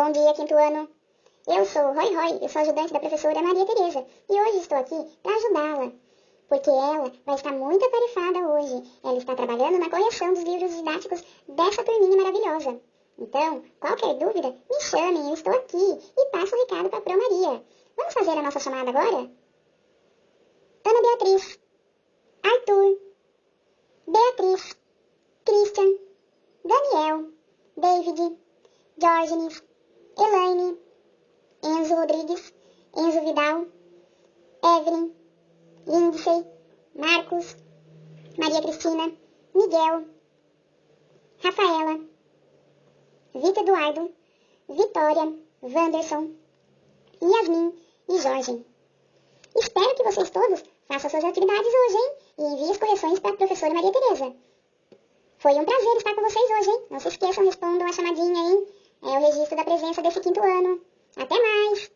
Bom dia, quinto ano. Eu sou Roy Roy, eu sou ajudante da professora Maria Tereza e hoje estou aqui para ajudá-la, porque ela vai estar muito atarefada hoje. Ela está trabalhando na correção dos livros didáticos dessa turminha maravilhosa. Então, qualquer dúvida, me chamem, eu estou aqui e passo o recado para a Pro Maria. Vamos fazer a nossa chamada agora? Ana Beatriz, Arthur, Beatriz, Christian, Daniel, David, Diógenes, Elaine, Enzo Rodrigues, Enzo Vidal, Evelyn, Lindsay, Marcos, Maria Cristina, Miguel, Rafaela, Vitor Eduardo, Vitória, Wanderson, Yasmin e Jorge. Espero que vocês todos façam suas atividades hoje, hein? E enviem as correções para a professora Maria Tereza. Foi um prazer estar com vocês hoje, hein? Não se esqueçam, respondam a chamadinha, hein? É o registro da presença desse quinto ano. Até mais!